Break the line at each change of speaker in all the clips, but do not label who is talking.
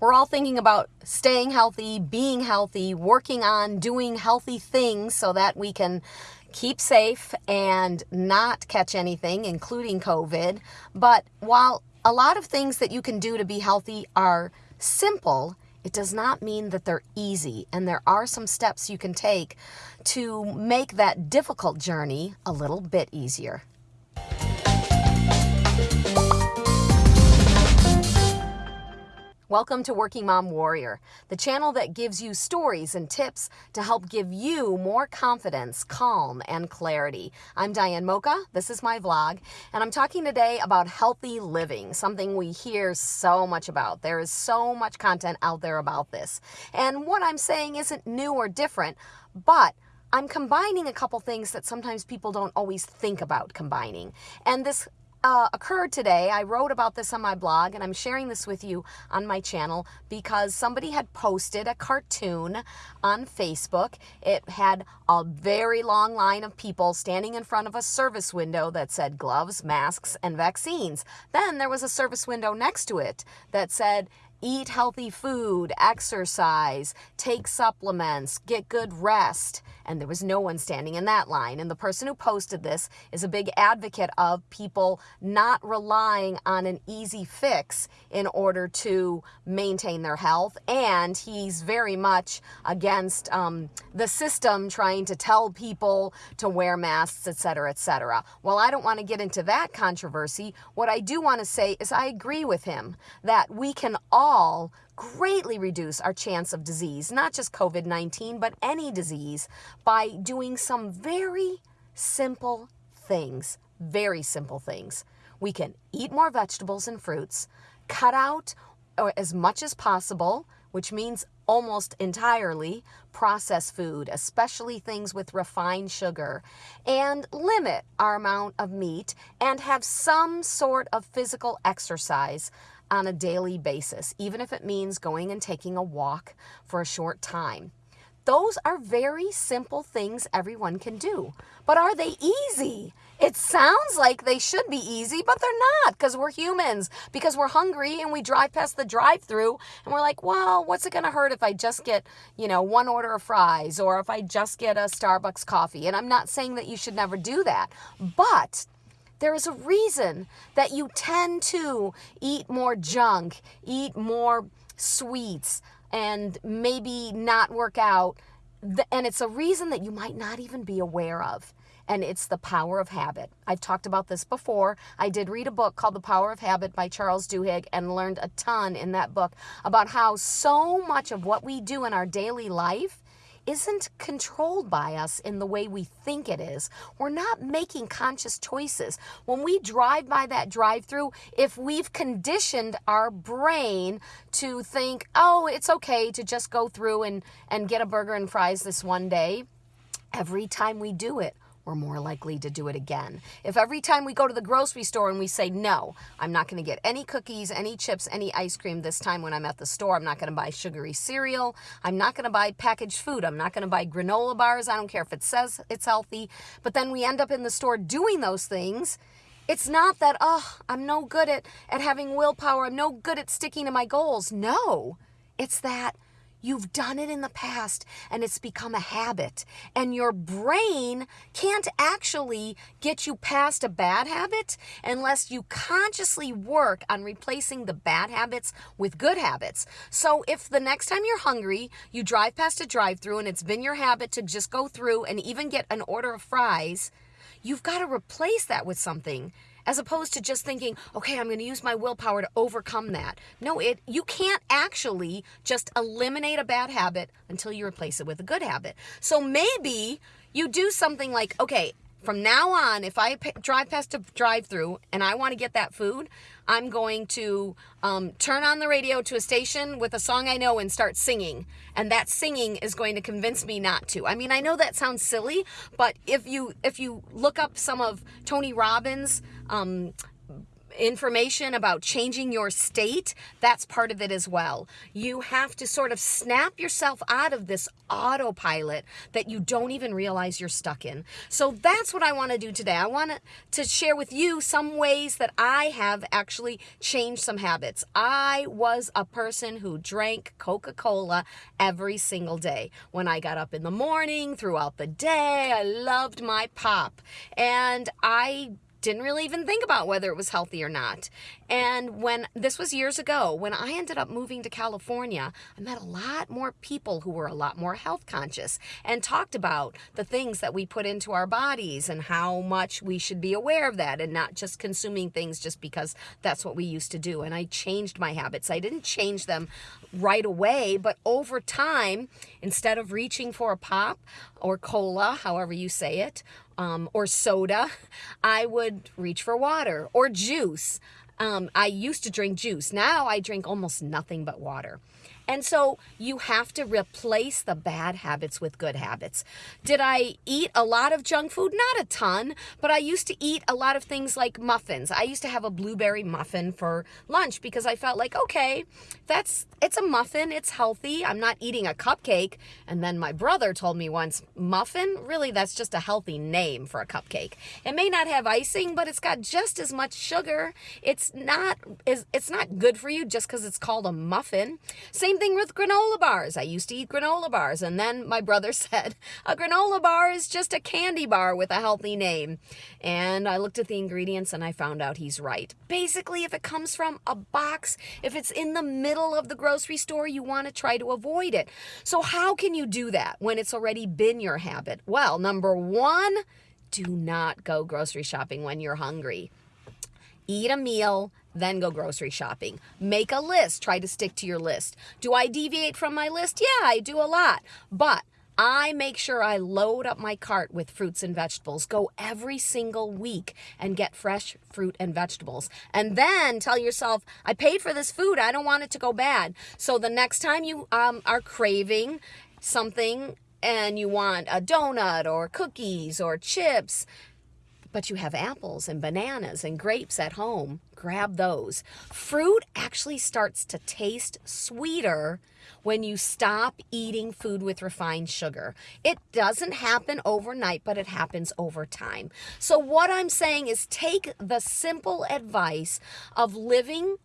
we're all thinking about staying healthy, being healthy, working on doing healthy things so that we can keep safe and not catch anything, including COVID. But while a lot of things that you can do to be healthy are simple, it does not mean that they're easy. And there are some steps you can take to make that difficult journey a little bit easier. Welcome to Working Mom Warrior, the channel that gives you stories and tips to help give you more confidence, calm, and clarity. I'm Diane Mocha. This is my vlog, and I'm talking today about healthy living, something we hear so much about. There is so much content out there about this. And what I'm saying isn't new or different, but I'm combining a couple things that sometimes people don't always think about combining. And this uh, occurred today. I wrote about this on my blog and I'm sharing this with you on my channel because somebody had posted a cartoon on Facebook. It had a very long line of people standing in front of a service window that said gloves, masks, and vaccines. Then there was a service window next to it that said eat healthy food, exercise, take supplements, get good rest. And there was no one standing in that line. And the person who posted this is a big advocate of people not relying on an easy fix in order to maintain their health. And he's very much against um, the system trying to tell people to wear masks, etc., etc. Well, I don't want to get into that controversy. What I do want to say is I agree with him that we can all all greatly reduce our chance of disease, not just COVID 19, but any disease, by doing some very simple things. Very simple things. We can eat more vegetables and fruits, cut out or as much as possible, which means almost entirely processed food, especially things with refined sugar, and limit our amount of meat and have some sort of physical exercise on a daily basis, even if it means going and taking a walk for a short time. Those are very simple things everyone can do. But are they easy? It sounds like they should be easy, but they're not because we're humans, because we're hungry and we drive past the drive through and we're like, well, what's it going to hurt if I just get, you know, one order of fries or if I just get a Starbucks coffee? And I'm not saying that you should never do that, but there is a reason that you tend to eat more junk, eat more sweets, and maybe not work out. And it's a reason that you might not even be aware of. And it's the power of habit. I've talked about this before. I did read a book called The Power of Habit by Charles Duhigg and learned a ton in that book about how so much of what we do in our daily life isn't controlled by us in the way we think it is. We're not making conscious choices. When we drive by that drive through, if we've conditioned our brain to think, oh, it's okay to just go through and, and get a burger and fries this one day, every time we do it, we're more likely to do it again. If every time we go to the grocery store and we say, no, I'm not going to get any cookies, any chips, any ice cream this time when I'm at the store, I'm not going to buy sugary cereal, I'm not going to buy packaged food, I'm not going to buy granola bars, I don't care if it says it's healthy, but then we end up in the store doing those things. It's not that, oh, I'm no good at, at having willpower, I'm no good at sticking to my goals. No, it's that You've done it in the past and it's become a habit. And your brain can't actually get you past a bad habit unless you consciously work on replacing the bad habits with good habits. So if the next time you're hungry, you drive past a drive through and it's been your habit to just go through and even get an order of fries, you've got to replace that with something as opposed to just thinking, okay, I'm going to use my willpower to overcome that. No, it you can't actually just eliminate a bad habit until you replace it with a good habit. So maybe you do something like, okay, from now on, if I drive past a drive through and I want to get that food, I'm going to um, turn on the radio to a station with a song I know and start singing. And that singing is going to convince me not to. I mean, I know that sounds silly, but if you if you look up some of Tony Robbins' um, information about changing your state, that's part of it as well. You have to sort of snap yourself out of this autopilot that you don't even realize you're stuck in. So that's what I want to do today. I want to share with you some ways that I have actually changed some habits. I was a person who drank Coca Cola every single day. When I got up in the morning, throughout the day, I loved my pop. And I didn't really even think about whether it was healthy or not. And when this was years ago, when I ended up moving to California, I met a lot more people who were a lot more health conscious and talked about the things that we put into our bodies and how much we should be aware of that and not just consuming things just because that's what we used to do. And I changed my habits. I didn't change them right away, but over time, instead of reaching for a pop or cola, however you say it, um, or soda, I would reach for water or juice. Um, I used to drink juice. Now I drink almost nothing but water. And so you have to replace the bad habits with good habits. Did I eat a lot of junk food? Not a ton, but I used to eat a lot of things like muffins. I used to have a blueberry muffin for lunch because I felt like, okay, that's it's a muffin, it's healthy. I'm not eating a cupcake. And then my brother told me once, muffin, really that's just a healthy name for a cupcake. It may not have icing, but it's got just as much sugar. It's not is it's not good for you just cuz it's called a muffin. Same same thing with granola bars. I used to eat granola bars, and then my brother said, a granola bar is just a candy bar with a healthy name. And I looked at the ingredients and I found out he's right. Basically, if it comes from a box, if it's in the middle of the grocery store, you want to try to avoid it. So, how can you do that when it's already been your habit? Well, number one, do not go grocery shopping when you're hungry. Eat a meal then go grocery shopping. Make a list. Try to stick to your list. Do I deviate from my list? Yeah, I do a lot. But I make sure I load up my cart with fruits and vegetables. Go every single week and get fresh fruit and vegetables. And then tell yourself, I paid for this food. I don't want it to go bad. So the next time you um, are craving something and you want a donut or cookies or chips, but you have apples and bananas and grapes at home, grab those. Fruit actually starts to taste sweeter when you stop eating food with refined sugar. It doesn't happen overnight, but it happens over time. So, what I'm saying is take the simple advice of living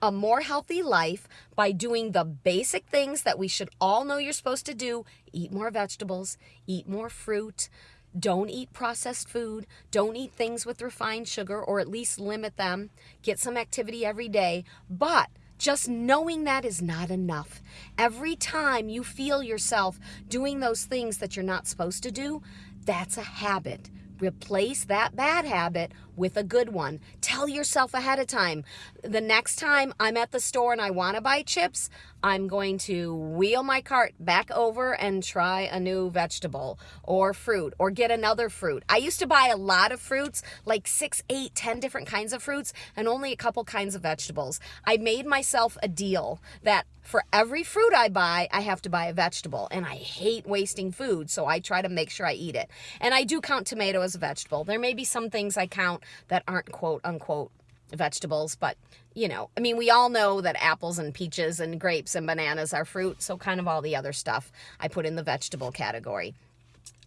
a more healthy life by doing the basic things that we should all know you're supposed to do eat more vegetables, eat more fruit don't eat processed food. Don't eat things with refined sugar, or at least limit them. Get some activity every day. But just knowing that is not enough. Every time you feel yourself doing those things that you're not supposed to do, that's a habit. Replace that bad habit with a good one. Tell yourself ahead of time. The next time I'm at the store and I want to buy chips, I'm going to wheel my cart back over and try a new vegetable or fruit or get another fruit. I used to buy a lot of fruits, like six, eight, ten different kinds of fruits, and only a couple kinds of vegetables. I made myself a deal that for every fruit I buy, I have to buy a vegetable. And I hate wasting food, so I try to make sure I eat it. And I do count tomato as a vegetable. There may be some things I count that aren't quote unquote vegetables, but you know, I mean, we all know that apples and peaches and grapes and bananas are fruit, so kind of all the other stuff I put in the vegetable category.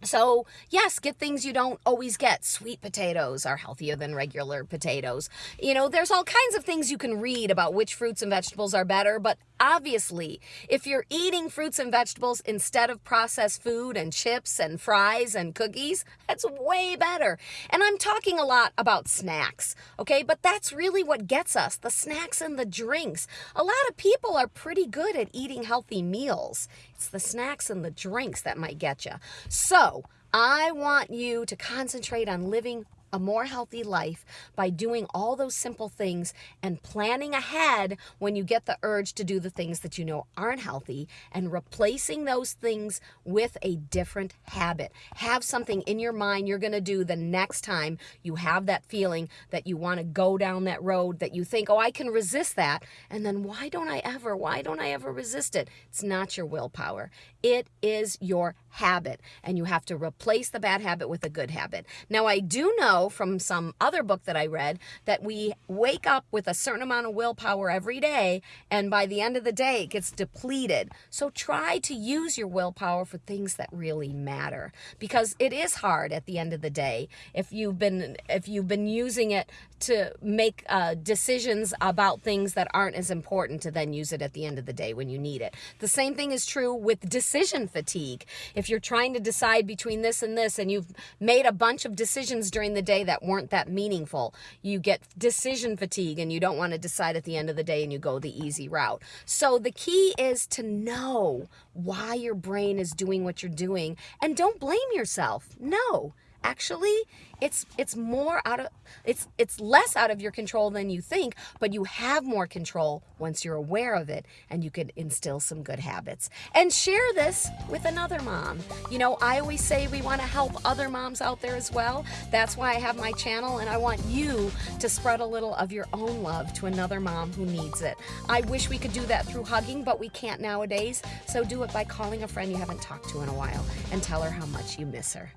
So, yes, get things you don't always get. Sweet potatoes are healthier than regular potatoes. You know, there's all kinds of things you can read about which fruits and vegetables are better, but obviously, if you're eating fruits and vegetables instead of processed food and chips and fries and cookies, that's way better. And I'm talking a lot about snacks, okay? But that's really what gets us the snacks and the drinks. A lot of people are pretty good at eating healthy meals. It's the snacks and the drinks that might get you. So, I want you to concentrate on living a more healthy life by doing all those simple things and planning ahead when you get the urge to do the things that you know aren't healthy and replacing those things with a different habit. Have something in your mind you're going to do the next time you have that feeling that you want to go down that road that you think, oh, I can resist that. And then why don't I ever? Why don't I ever resist it? It's not your willpower. It is your habit. And you have to replace the bad habit with a good habit. Now, I do know from some other book that I read that we wake up with a certain amount of willpower every day, and by the end of the day, it gets depleted. So try to use your willpower for things that really matter because it is hard at the end of the day if you've been if you've been using it to make uh, decisions about things that aren't as important to then use it at the end of the day when you need it. The same thing is true with decision fatigue. If you're trying to decide between this and this and you've made a bunch of decisions during the day that weren't that meaningful, you get decision fatigue and you don't want to decide at the end of the day and you go the easy route. So the key is to know why your brain is doing what you're doing and don't blame yourself. No actually it's it's more out of it's it's less out of your control than you think but you have more control once you're aware of it and you can instill some good habits. And share this with another mom. You know i always say we want to help other moms out there as well. That's why i have my channel and i want you to spread a little of your own love to another mom who needs it. I wish we could do that through hugging but we can't nowadays. So do it by calling a friend you haven't talked to in a while and tell her how much you miss her